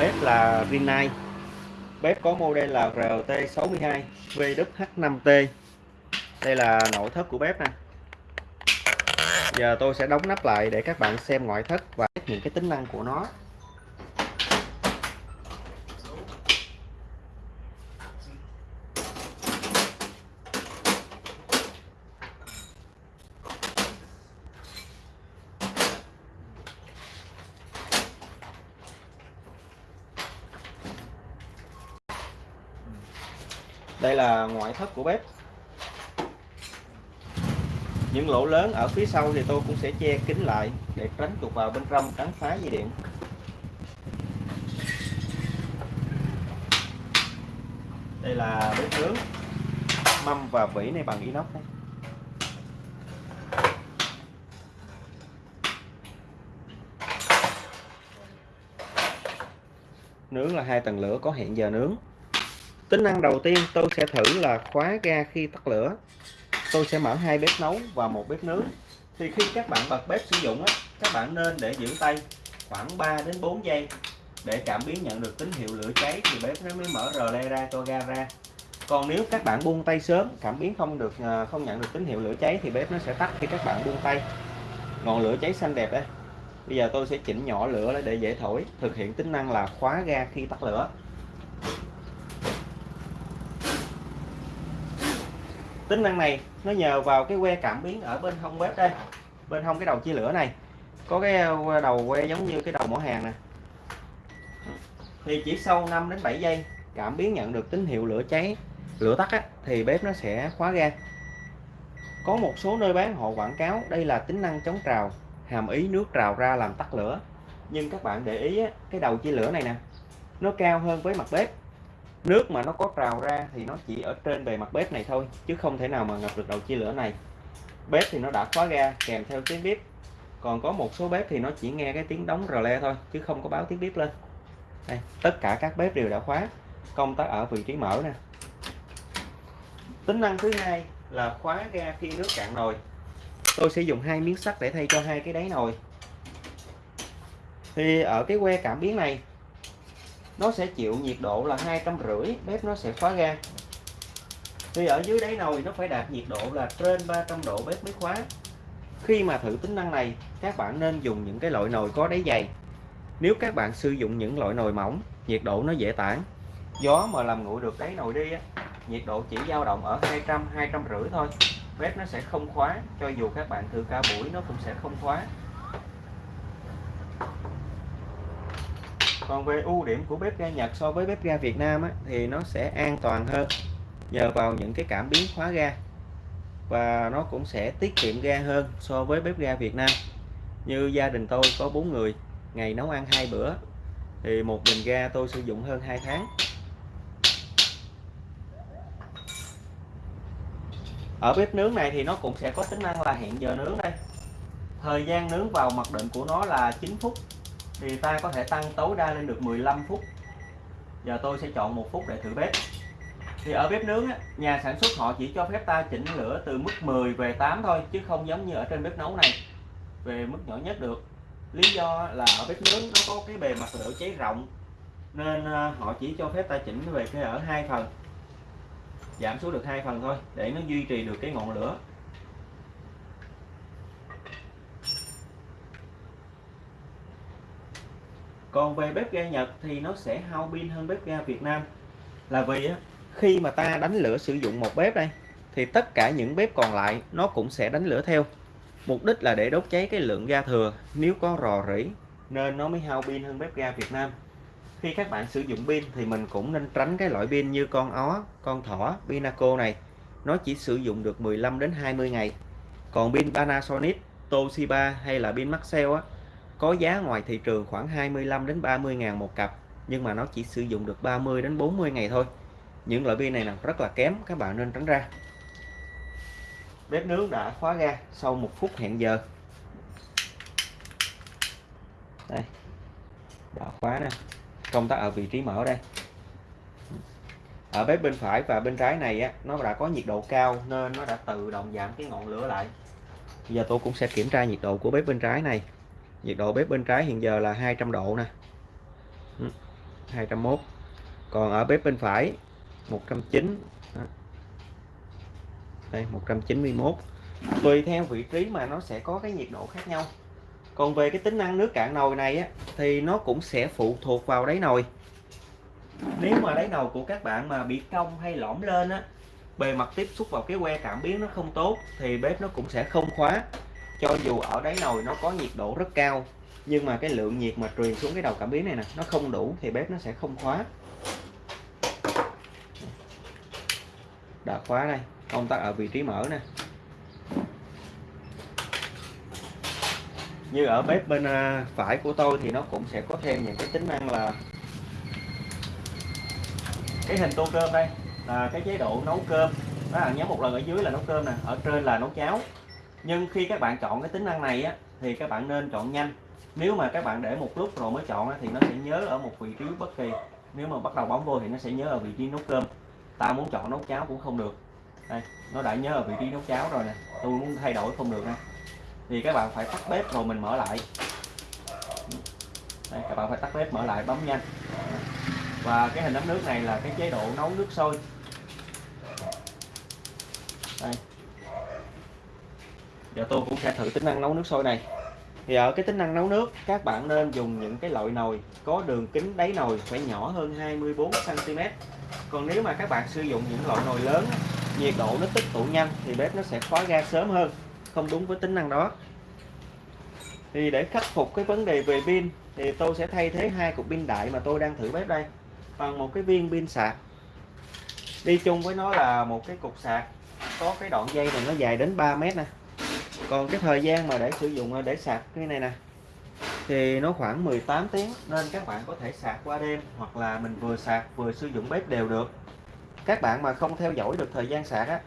bếp là Rinnai bếp có model là RT62 VWH5T đây là nội thất của bếp nè. Giờ tôi sẽ đóng nắp lại để các bạn xem ngoại thất và những cái tính năng của nó. Đây là ngoại thất của bếp. Những lỗ lớn ở phía sau thì tôi cũng sẽ che kín lại để tránh tụt vào bên trong cắn phá dây điện. Đây là bếp nướng, mâm và vỉ này bằng inox đây. nướng là hai tầng lửa có hẹn giờ nướng tính năng đầu tiên tôi sẽ thử là khóa ga khi tắt lửa. Tôi sẽ mở hai bếp nấu và một bếp nướng. Thì khi các bạn bật bếp sử dụng á, các bạn nên để giữ tay khoảng 3 đến 4 giây để cảm biến nhận được tín hiệu lửa cháy thì bếp nó mới mở rờ le ra cho ga ra. Còn nếu các bạn buông tay sớm, cảm biến không được ờ, không nhận được tín hiệu lửa cháy thì bếp nó sẽ tắt khi các bạn buông tay. Ngọn lửa cháy xanh đẹp đây. Bây giờ tôi sẽ chỉnh nhỏ lửa để dễ thổi. Thực hiện tính năng là khóa ga khi tắt lửa. Tính năng này nó nhờ vào cái que cảm biến ở bên hông bếp đây bên hông cái đầu chia lửa này. Có cái ờ, đầu que giống như cái đầu mỏ hàng nè. Thì chỉ sau 5 đến 7 giây cảm biến nhận được tín hiệu lửa cháy lửa tắt á, thì bếp nó sẽ khóa ga. Có một số nơi bán họ quảng cáo đây là tính năng chống trào hàm ý nước trào ra làm tắt lửa. Nhưng các bạn để ý á, cái đầu chia lửa này nè nó cao hơn với mặt bếp nước mà nó có trào ra thì nó chỉ ở trên bề mặt bếp này thôi chứ không thể nào mà ngập được đầu chia lửa này. Bếp thì nó đã khóa ga kèm theo tiếng bếp còn có một số bếp thì nó chỉ nghe cái tiếng đóng rờ le thôi chứ không có báo tiếng bếp lên. Đây, tất cả các bếp đều đã khóa công tắc ở vị trí mở nè. Tính năng thứ hai là khóa ga khi nước cạn nồi. Tôi sẽ dùng hai miếng sắt để thay cho hai cái đáy nồi. Thì ở cái que cảm biến này nó sẽ chịu nhiệt độ là hai trăm rưỡi bếp nó sẽ khóa ga. Thì ở dưới đáy nồi nó phải đạt nhiệt độ là trên 300 độ bếp mới khóa. Khi mà thử tính năng này các bạn nên dùng những cái loại nồi có đáy dày. Nếu các bạn sử dụng những loại nồi mỏng nhiệt độ nó dễ tản. Gió mà làm nguội được đáy nồi đi á, nhiệt độ chỉ dao động ở 200 200 rưỡi thôi. Bếp nó sẽ không khóa cho dù các bạn thử cả buổi nó cũng sẽ không khóa. Còn về ưu điểm của bếp ga Nhật so với bếp ga Việt Nam á, thì nó sẽ an toàn hơn nhờ vào những cái cảm biến khóa ga. Và nó cũng sẽ tiết kiệm ga hơn so với bếp ga Việt Nam. Như gia đình tôi có bốn người ngày nấu ăn hai bữa thì một bình ga tôi sử dụng hơn 2 tháng. Ở bếp nướng này thì nó cũng sẽ có tính năng là hẹn giờ nướng đây. Thời gian nướng vào mặc định của nó là 9 phút thì ta có thể tăng tối đa lên được 15 phút. Giờ tôi sẽ chọn một phút để thử bếp. Thì ở bếp nướng á, nhà sản xuất họ chỉ cho phép ta chỉnh lửa từ mức 10 về 8 thôi chứ không giống như ở trên bếp nấu này về mức nhỏ nhất được. Lý do là ở bếp nướng nó có cái bề mặt lửa cháy rộng nên ờ, họ chỉ cho phép ta chỉnh về cái ở hai phần giảm xuống được hai phần thôi để nó duy trì được cái ngọn lửa. Còn về bếp ga Nhật thì nó sẽ hao pin hơn bếp ga Việt Nam. Là vì á, khi mà ta đánh lửa sử dụng một bếp đây thì tất cả những bếp còn lại nó cũng sẽ đánh lửa theo. Mục đích là để đốt cháy cái lượng ga thừa. Nếu có rò rỉ nên nó mới hao pin hơn bếp ga Việt Nam. Khi các bạn sử dụng pin thì mình cũng nên tránh cái loại pin như con ó con thỏ Pinaco này. Nó chỉ sử dụng được 15 đến 20 ngày. Còn pin Panasonic Toshiba hay là pin Maxell á có giá ngoài thị trường khoảng 25 đến 30 ngàn một cặp, nhưng mà nó chỉ sử dụng được 30 đến 40 ngày thôi. Những loại pin này là rất là kém, các bạn nên tránh ra. Bếp nướng đã khóa ga sau một phút hẹn giờ. Đây, đã khóa nè. Công tắc ở vị trí mở đây. Ở bếp bên phải và bên trái này á, nó đã có nhiệt độ cao nên nó đã tự động giảm cái ngọn lửa lại. Giờ tôi cũng sẽ kiểm tra nhiệt độ của bếp bên trái này nhiệt độ bếp bên trái hiện giờ là 200 độ nè. Ừ, 201 còn ở bếp bên phải 109 đây 191 tùy theo vị trí mà nó sẽ có cái nhiệt độ khác nhau. Còn về cái tính năng nước cạn nồi này á, thì nó cũng sẽ phụ thuộc vào đáy nồi. Nếu mà đáy nồi của các bạn mà bị cong hay lõm lên á bề mặt tiếp xúc vào cái que cảm biến nó không tốt thì bếp nó cũng sẽ không khóa cho dù ở đáy nồi nó có nhiệt độ rất cao, nhưng mà cái lượng nhiệt mà truyền xuống cái đầu cảm biến này nè, nó không đủ thì bếp nó sẽ không khóa. Đã khóa đây công tắc ở vị trí mở nè. Như ở bếp bên à, phải của tôi thì nó cũng sẽ có thêm những cái tính năng là cái hình tô cơm đây, là cái chế độ nấu cơm. Đó là nhấn một lần ở dưới là nấu cơm nè, ở trên là nấu cháo nhưng khi các bạn chọn cái tính năng này á thì các bạn nên chọn nhanh. Nếu mà các bạn để một lúc rồi mới chọn á, thì nó sẽ nhớ ở một vị trí bất kỳ. Nếu mà bắt đầu bấm vô thì nó sẽ nhớ ở vị trí nấu cơm. Ta muốn chọn nấu cháo cũng không được. Đây nó đã nhớ ở vị trí nấu cháo rồi nè. Tôi muốn thay đổi không được nè. Thì các bạn phải tắt bếp rồi mình mở lại. Đây, các bạn phải tắt bếp mở lại bấm nhanh. Và cái hình ấm nước này là cái chế độ nấu nước sôi đây giờ tôi cũng sẽ thử tính năng nấu nước sôi này. Thì ở cái tính năng nấu nước, các bạn nên dùng những cái loại nồi có đường kính đáy nồi phải nhỏ hơn 24 cm còn nếu mà các bạn sử dụng những loại nồi lớn, nhiệt độ nó tích tụ nhanh thì bếp nó sẽ khóa ga sớm hơn, không đúng với tính năng đó. Thì để khắc phục cái vấn đề về pin, thì tôi sẽ thay thế hai cục pin đại mà tôi đang thử bếp đây bằng một cái viên pin sạc. Đi chung với nó là một cái cục sạc, có cái đoạn dây này nó dài đến 3 mét nè còn cái thời gian mà để sử dụng, để sạc cái này nè, thì nó khoảng 18 tiếng. Nên các bạn có thể sạc qua đêm, hoặc là mình vừa sạc vừa sử dụng bếp đều được. Các bạn mà không theo dõi được thời gian sạc á,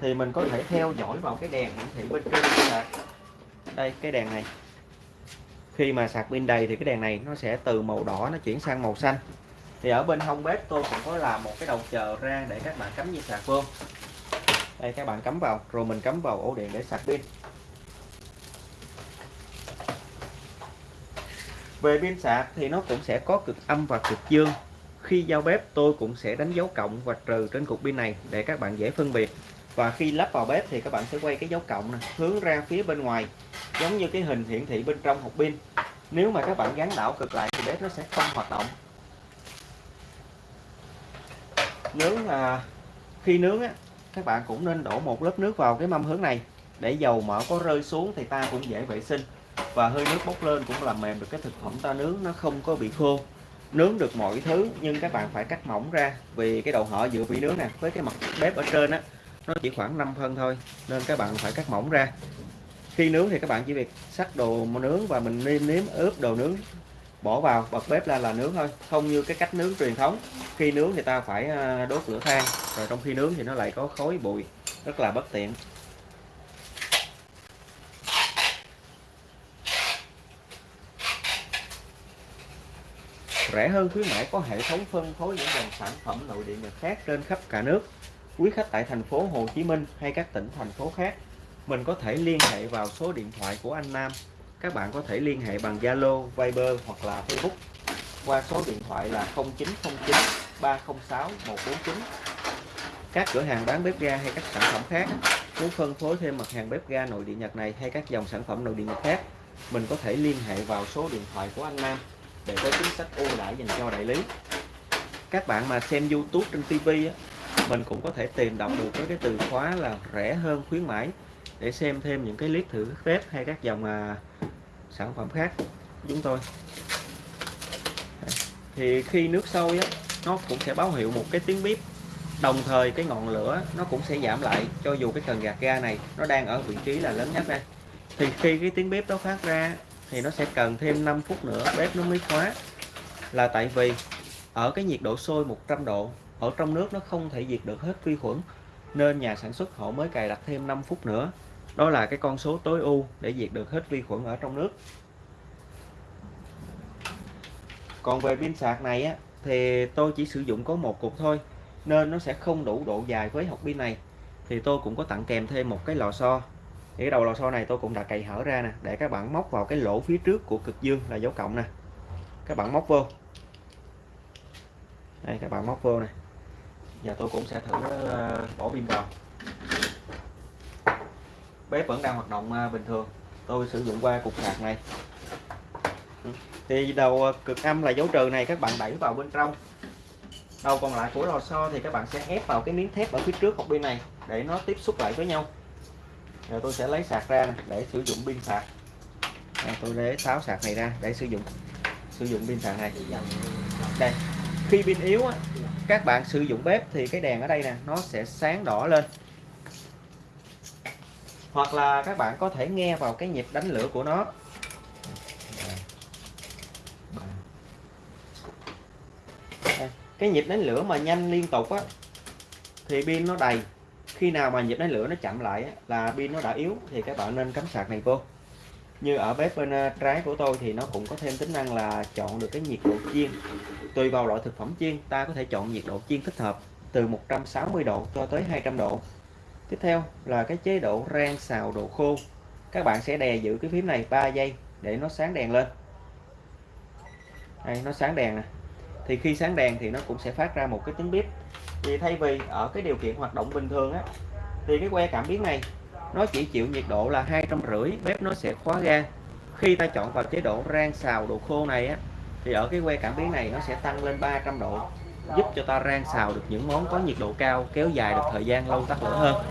thì mình có thể theo dõi vào cái đèn hiển thị bên trên sạc. Đây, cái đèn này. Khi mà sạc pin đầy thì cái đèn này nó sẽ từ màu đỏ nó chuyển sang màu xanh. Thì ở bên hông bếp tôi cũng có làm một cái đầu chờ ra để các bạn cắm dây sạc vô. Đây, các bạn cắm vào, rồi mình cắm vào ổ điện để sạc pin. Về pin sạc thì nó cũng sẽ có cực âm và cực dương. Khi giao bếp tôi cũng sẽ đánh dấu cộng và trừ trên cục pin này để các bạn dễ phân biệt. Và khi lắp vào bếp thì các bạn sẽ quay cái dấu cộng này, hướng ra phía bên ngoài giống như cái hình hiển thị bên trong hộp pin. Nếu mà các bạn gắn đảo cực lại thì bếp nó sẽ không hoạt động. Nướng là khi nướng á các bạn cũng nên đổ một lớp nước vào cái mâm hướng này. Để dầu mỡ có rơi xuống thì ta cũng dễ vệ sinh và hơi nước bốc lên cũng làm mềm được cái thực phẩm ta nướng, nó không có bị khô. Nướng được mọi thứ, nhưng các bạn phải cắt mỏng ra, vì cái đầu hở giữa vị nướng nè, với cái mặt bếp ở trên á, nó chỉ khoảng 5 phân thôi, nên các bạn phải cắt mỏng ra. Khi nướng thì các bạn chỉ việc sắc đồ nướng và mình nêm nếm ướp đồ nướng, bỏ vào, bật bếp lên là nướng thôi. Không như cái cách nướng truyền thống, khi nướng thì ta phải à, đốt lửa than, rồi trong khi nướng thì nó lại có khói bụi, rất là bất tiện. Rẻ hơn khuyến mãi có hệ thống phân phối những dòng sản phẩm nội địa Nhật khác trên khắp cả nước. Quý khách tại thành phố Hồ Chí Minh hay các tỉnh thành phố khác mình có thể liên hệ vào số điện thoại của anh Nam. Các bạn có thể liên hệ bằng Zalo, Viber hoặc là Facebook qua số điện thoại là 0909 306 149 các cửa hàng bán bếp ga hay các sản phẩm khác muốn phân phối thêm mặt hàng bếp ga nội địa Nhật này hay các dòng sản phẩm nội địa Nhật khác mình có thể liên hệ vào số điện thoại của anh Nam để có chính sách ưu đãi dành cho đại lý. Các bạn mà xem YouTube trên TV mình cũng có thể tìm đọc được với cái từ khóa là rẻ hơn khuyến mãi để xem thêm những cái clip thử bếp hay các dòng à, sản phẩm khác chúng tôi. Thì khi nước sôi á, nó cũng sẽ báo hiệu một cái tiếng bếp đồng thời cái ngọn lửa nó cũng sẽ giảm lại cho dù cái cần gạt ga này nó đang ở vị trí là lớn nhất đây. Thì khi cái tiếng bếp đó phát ra thì nó sẽ cần thêm 5 phút nữa, bếp nó mới khóa. Là tại vì ở cái nhiệt độ sôi 100 độ, ở trong nước nó không thể diệt được hết vi khuẩn, nên nhà sản xuất họ mới cài đặt thêm 5 phút nữa. Đó là cái con số tối ưu để diệt được hết vi khuẩn ở trong nước. Còn về pin sạc này á, thì tôi chỉ sử dụng có một cục thôi, nên nó sẽ không đủ độ dài với hộp pin này. Thì tôi cũng có tặng kèm thêm một cái lò xo thì cái đầu lò xo này tôi cũng đã cày hở ra nè. Để các bạn móc vào cái lỗ phía trước của cực dương là dấu cộng nè. Các bạn móc vô. Đây, các bạn móc vô này giờ tôi cũng sẽ thử ờ, bỏ pin vào. Bếp vẫn đang hoạt động ờ, bình thường. Tôi sử dụng qua cục sạc này. Ừ. Thì đầu ờ, cực âm là dấu trừ này, các bạn đẩy vào bên trong. Đầu còn lại của lò xo thì các bạn sẽ ép vào cái miếng thép ở phía trước hộp pin này để nó tiếp xúc lại với nhau rồi tôi sẽ lấy sạc ra để sử dụng pin sạc. À, tôi lấy tháo sạc này ra để sử dụng sử dụng pin sạc này. Đây khi pin yếu á, các bạn sử dụng bếp thì cái đèn ở đây nè nó sẽ sáng đỏ lên. Hoặc là các bạn có thể nghe vào cái nhịp đánh lửa của nó. Cái nhịp đánh lửa mà nhanh liên tục á thì pin nó đầy khi nào mà nhịp đánh lửa nó chậm lại là pin nó đã yếu, thì các bạn nên cắm sạc này vô. Như ở bếp bên à, trái của tôi thì nó cũng có thêm tính năng là chọn được cái nhiệt độ chiên. Tùy vào loại thực phẩm chiên, ta có thể chọn nhiệt độ chiên thích hợp, từ 160 độ cho tới 200 độ. Tiếp theo là cái chế độ rang xào độ khô. Các bạn sẽ đè giữ cái phím này 3 giây để nó sáng đèn lên. Đây, nó sáng đèn nè. Thì khi sáng đèn thì nó cũng sẽ phát ra một cái tiếng bíp thì thay vì ở cái điều kiện hoạt động bình thường á, thì cái que cảm biến này, nó chỉ chịu nhiệt độ là hai trăm rưỡi, bếp nó sẽ khóa ga. Khi ta chọn vào chế độ rang xào độ khô này á, thì ở cái que cảm biến này nó sẽ tăng lên 300 độ, giúp cho ta rang xào được những món có nhiệt độ cao, kéo dài được thời gian lâu tắt lửa hơn.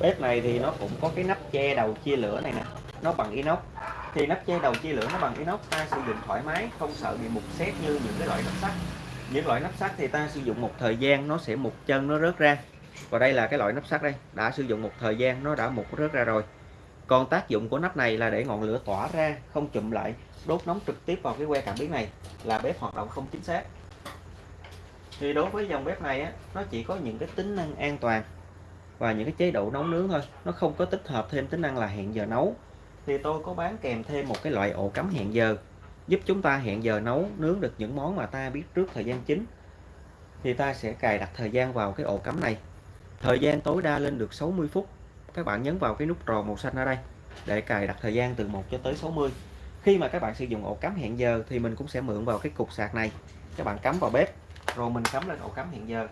Bếp này thì nó cũng có cái nắp che đầu chia lửa này nè, nó bằng inox thì nắp che đầu chia lửa nó bằng inox ta sử dụng thoải mái không sợ bị mục xét như những cái loại nắp sắt. Những loại nắp sắt thì ta sử dụng một thời gian nó sẽ mục chân nó rớt ra. Và đây là cái loại nắp sắt đây đã sử dụng một thời gian nó đã mục rớt ra rồi. Còn tác dụng của nắp này là để ngọn lửa tỏa ra không chụm lại đốt nóng trực tiếp vào cái que cảm biến này là bếp hoạt động không chính xác. Thì đối với dòng bếp này á, nó chỉ có những cái tính năng an toàn và những cái chế độ nấu nướng thôi. Nó không có tích hợp thêm tính năng là hẹn giờ nấu thì tôi có bán kèm thêm một cái loại ổ cắm hẹn giờ, giúp chúng ta hẹn giờ nấu, nướng được những món mà ta biết trước thời gian chính. Thì ta sẽ cài đặt thời gian vào cái ổ cắm này. Thời gian tối đa lên được 60 phút. Các bạn nhấn vào cái nút tròn màu xanh ở đây để cài đặt thời gian từ 1 cho tới 60 khi mà các bạn sử dụng ổ cắm hẹn giờ thì mình cũng sẽ mượn vào cái cục sạc này. Các bạn cắm vào bếp, rồi mình cắm lên ổ cắm hẹn giờ.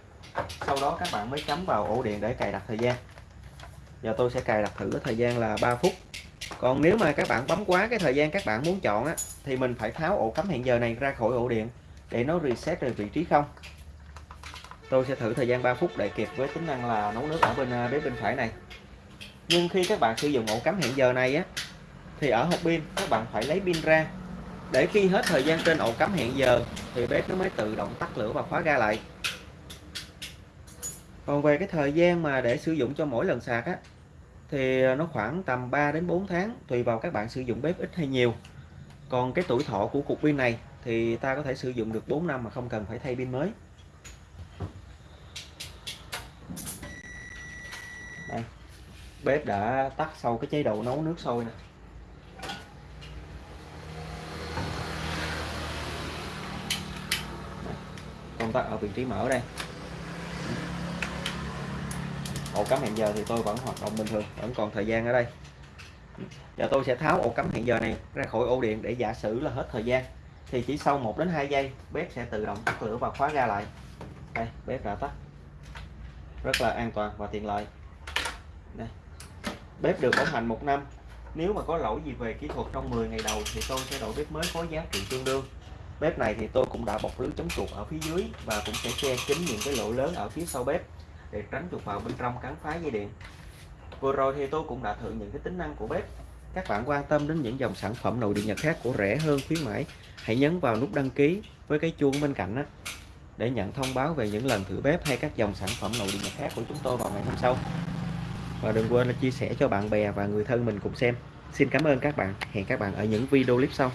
Sau đó các bạn mới cắm vào ổ điện để cài đặt thời gian. Giờ tôi sẽ cài đặt thử thời gian là 3 phút còn nếu mà các bạn bấm quá cái thời gian các bạn muốn chọn á, thì mình phải tháo ổ cắm hẹn giờ này ra khỏi ổ điện để nó reset về vị trí không. Tôi sẽ thử thời gian 3 phút để kịp với tính năng là nấu nước ở bên à, bếp bên phải này. Nhưng khi các bạn sử dụng ổ cắm hẹn giờ này á, thì ở hộp pin các bạn phải lấy pin ra. Để khi hết thời gian trên ổ cắm hẹn giờ, thì bếp nó mới tự động tắt lửa và khóa ga lại. Còn về cái thời gian mà để sử dụng cho mỗi lần sạc á thì ờ, nó khoảng tầm 3 đến 4 tháng, tùy vào các bạn sử dụng bếp ít hay nhiều. Còn cái tuổi thọ của cục pin này thì ta có thể sử dụng được 4 năm mà không cần phải thay pin mới. Đây, bếp đã tắt sau cái chế độ nấu nước sôi nè. Công tắc ở vị trí mở đây ổ cắm hẹn giờ thì tôi vẫn hoạt động bình thường, vẫn còn thời gian ở đây. Giờ tôi sẽ tháo ổ cắm hẹn giờ này ra khỏi ổ điện để giả sử là hết thời gian, thì chỉ sau 1 đến 2 giây, bếp sẽ tự động tắt lửa và khóa ra lại. Đây, bếp đã tắt. Rất là an toàn và tiện lợi. Đây. bếp được bảo hành một năm. Nếu mà có lỗi gì về kỹ thuật trong 10 ngày đầu thì tôi sẽ đổi bếp mới có giá trị tương đương. Bếp này thì tôi cũng đã bọc lưới chống chuột ở phía dưới và cũng sẽ che kín những cái lỗ lớn ở phía sau bếp để tránh chuột vào bên trong cắn phá dây điện. Vừa rồi thì tôi cũng đã thử những cái tính năng của bếp. Các bạn quan tâm đến những dòng sản phẩm nội địa nhật khác của rẻ hơn, khuyến mãi, hãy nhấn vào nút đăng ký với cái chuông bên cạnh đó để nhận thông báo về những lần thử bếp hay các dòng sản phẩm nội địa nhật khác của chúng tôi vào ngày hôm sau. Và đừng quên là chia sẻ cho bạn bè và người thân mình cùng xem. Xin cảm ơn các bạn. Hẹn các bạn ở những video clip sau.